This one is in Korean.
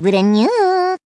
브랜뉴.